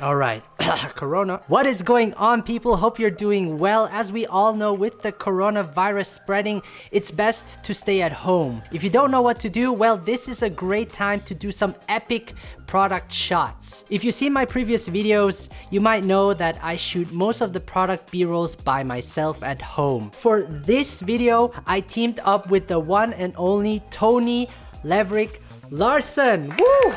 All right, Corona. What is going on, people? Hope you're doing well. As we all know, with the coronavirus spreading, it's best to stay at home. If you don't know what to do, well, this is a great time to do some epic product shots. If you see my previous videos, you might know that I shoot most of the product b-rolls by myself at home. For this video, I teamed up with the one and only Tony Leverick Larson. Woo!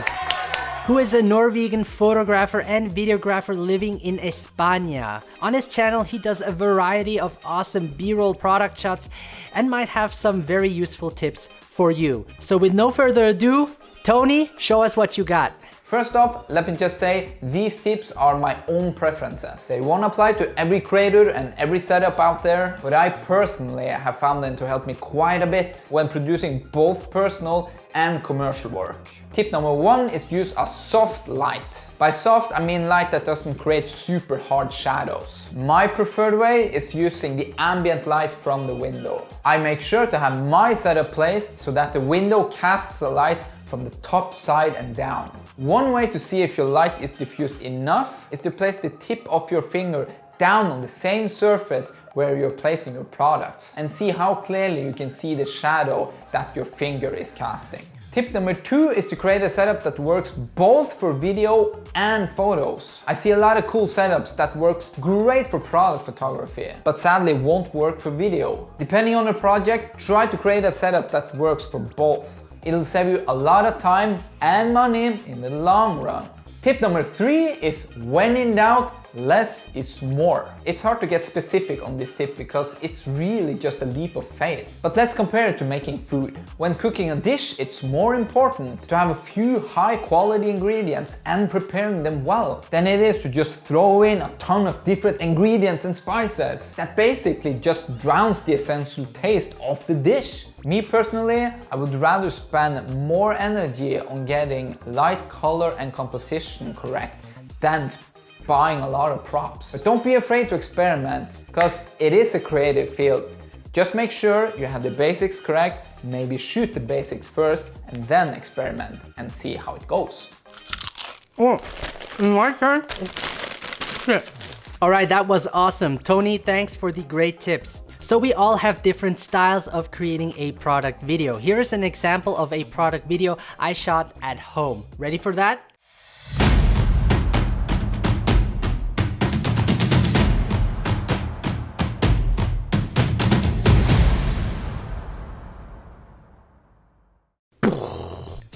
Who is a Norwegian photographer and videographer living in España. On his channel, he does a variety of awesome B-roll product shots and might have some very useful tips for you. So with no further ado, Tony, show us what you got. First off, let me just say, these tips are my own preferences. They won't apply to every creator and every setup out there, but I personally have found them to help me quite a bit when producing both personal and commercial work. Tip number one is use a soft light. By soft, I mean light that doesn't create super hard shadows. My preferred way is using the ambient light from the window. I make sure to have my setup placed so that the window casts a light from the top, side and down. One way to see if your light is diffused enough is to place the tip of your finger down on the same surface where you're placing your products and see how clearly you can see the shadow that your finger is casting. Tip number two is to create a setup that works both for video and photos. I see a lot of cool setups that works great for product photography, but sadly won't work for video. Depending on the project, try to create a setup that works for both. It'll save you a lot of time and money in the long run. Tip number three is when in doubt, less is more. It's hard to get specific on this tip because it's really just a leap of faith. But let's compare it to making food. When cooking a dish, it's more important to have a few high quality ingredients and preparing them well than it is to just throw in a ton of different ingredients and spices. That basically just drowns the essential taste of the dish. Me personally, I would rather spend more energy on getting light, color and composition correct than buying a lot of props. But don't be afraid to experiment, because it is a creative field. Just make sure you have the basics correct, maybe shoot the basics first, and then experiment and see how it goes. Oh, my turn? Shit. All right, that was awesome. Tony, thanks for the great tips. So we all have different styles of creating a product video. Here is an example of a product video I shot at home. Ready for that?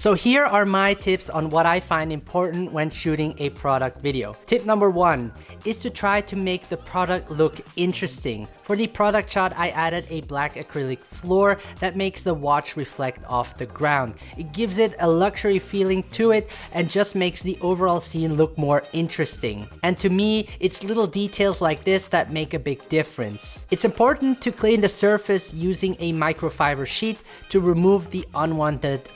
So here are my tips on what I find important when shooting a product video. Tip number one is to try to make the product look interesting. For the product shot, I added a black acrylic floor that makes the watch reflect off the ground. It gives it a luxury feeling to it and just makes the overall scene look more interesting. And to me, it's little details like this that make a big difference. It's important to clean the surface using a microfiber sheet to remove the unwanted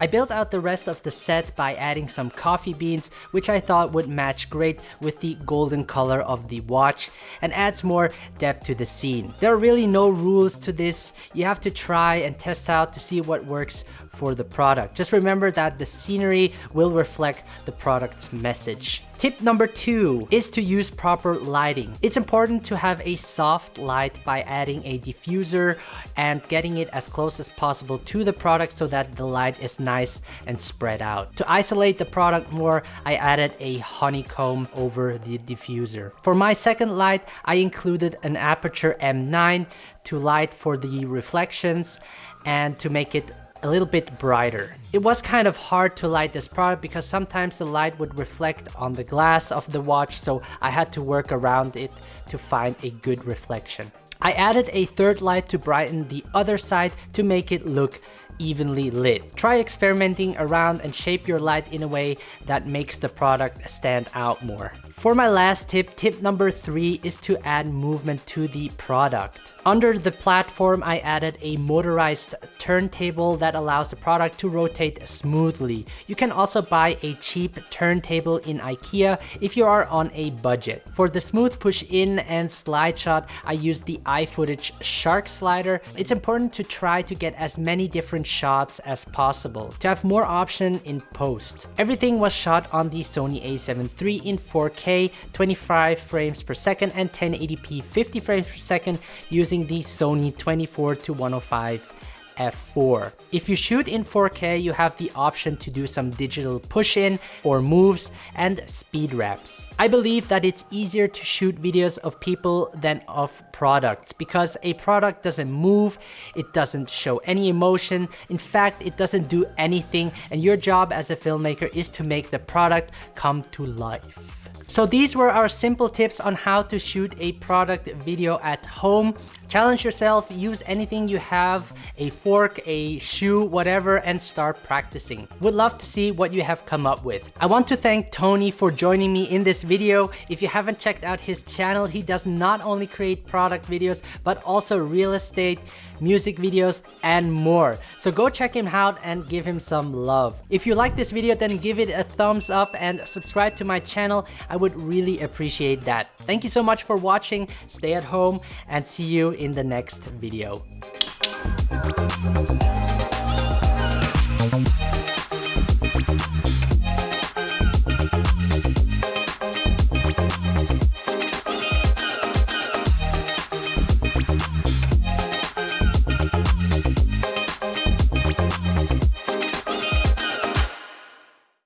I built out the rest of the set by adding some coffee beans, which I thought would match great with the golden color of the watch and adds more depth to the scene. There are really no rules to this. You have to try and test out to see what works for the product. Just remember that the scenery will reflect the product's message. Tip number two is to use proper lighting. It's important to have a soft light by adding a diffuser and getting it as close as possible to the product so that the light is nice and spread out. To isolate the product more, I added a honeycomb over the diffuser. For my second light, I included an Aputure M9 to light for the reflections and to make it a little bit brighter. It was kind of hard to light this product because sometimes the light would reflect on the glass of the watch so I had to work around it to find a good reflection. I added a third light to brighten the other side to make it look evenly lit. Try experimenting around and shape your light in a way that makes the product stand out more. For my last tip, tip number three is to add movement to the product. Under the platform, I added a motorized turntable that allows the product to rotate smoothly. You can also buy a cheap turntable in IKEA if you are on a budget. For the smooth push in and slide shot, I used the iFootage Shark slider. It's important to try to get as many different shots as possible to have more option in post. Everything was shot on the Sony a7 III in 4K, 25 frames per second and 1080p 50 frames per second using the Sony 24 to 105 f4. If you shoot in 4K, you have the option to do some digital push-in or moves and speed ramps. I believe that it's easier to shoot videos of people than of products because a product doesn't move, it doesn't show any emotion, in fact, it doesn't do anything and your job as a filmmaker is to make the product come to life. So these were our simple tips on how to shoot a product video at home. Challenge yourself, use anything you have, a fork, a shoe, whatever, and start practicing. Would love to see what you have come up with. I want to thank Tony for joining me in this video. If you haven't checked out his channel, he does not only create product videos, but also real estate, music videos, and more. So go check him out and give him some love. If you like this video, then give it a thumbs up and subscribe to my channel. I would really appreciate that. Thank you so much for watching. Stay at home and see you in the next video.